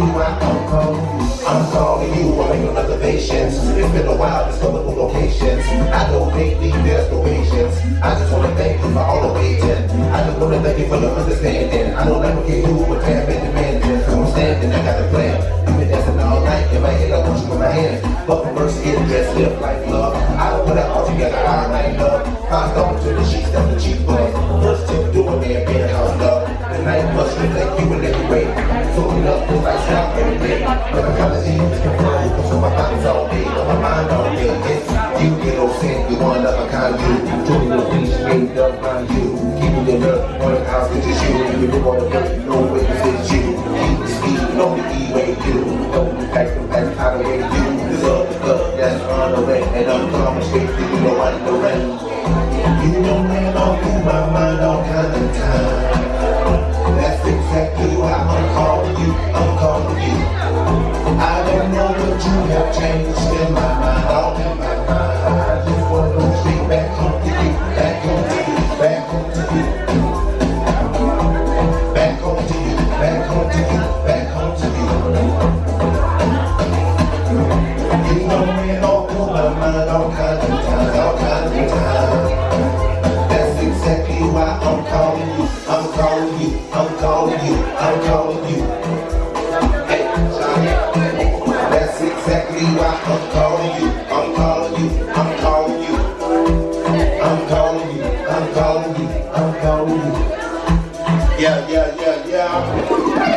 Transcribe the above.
why I'm calling you. I'm calling you, I'm making reservations. It's been a while, discoverable locations. I don't make these destinations. I just wanna thank you for all the waiting. I just wanna thank you for your understanding. I don't ever get you with tab and demanding. So I'm standing, I got a plan. You've been dancing all night in my head, I want you in my hand. But for first, get dressed, live like love. I don't put it all together, all night love. I stop But kinda you confirm. So my thoughts all day, on my mind all day. You, you know, saying you one of a kind you. Doing the things made up by you. Keeping your love on the house, it's just you. You on the earth, you know where it's you. Keep the speed, know the E-way you. Don't be back to back, how the way you. The love, the love, that's on the way. And I'm coming straight to you, know I know. You know man, all through my mind call you, I'm calling you. That's exactly why I'm calling you, I'm calling you, I'm calling you. I'm calling you, I'm calling you, I'm calling you. Yeah, yeah, yeah, yeah.